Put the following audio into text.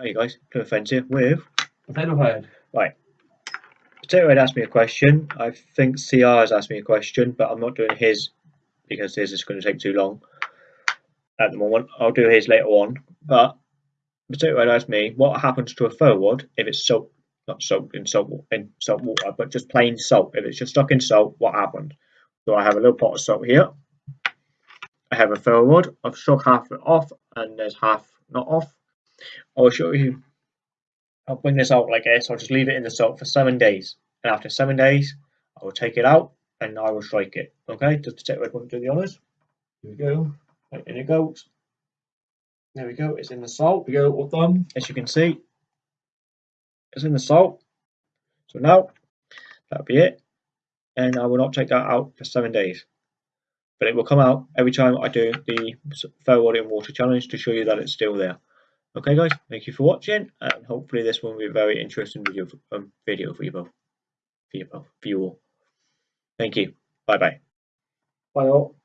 Hey guys, Plymouth Fence here with Potato Head. right. Potato Head asked me a question. I think CR has asked me a question, but I'm not doing his because his is going to take too long at the moment. I'll do his later on. But Potato Head asked me what happens to a fir wood if it's soaked, not soaked in salt in salt water, but just plain salt. If it's just stuck in salt, what happens? So I have a little pot of salt here. I have a fir wood. I've struck half of it off, and there's half not off. I'll show you. I'll bring this out like this. I'll just leave it in the salt for seven days, and after seven days, I will take it out and I will strike it. Okay, just to take red one to the honors. Here we go. Right, in it goes. There we go. It's in the salt. We go all done. As you can see, it's in the salt. So now that'll be it, and I will not take that out for seven days. But it will come out every time I do the fir wood and water challenge to show you that it's still there. Okay, guys, thank you for watching, and hopefully this will be a very interesting video for, um, video for you both, for you both, for you all. Thank you. Bye bye. Bye all.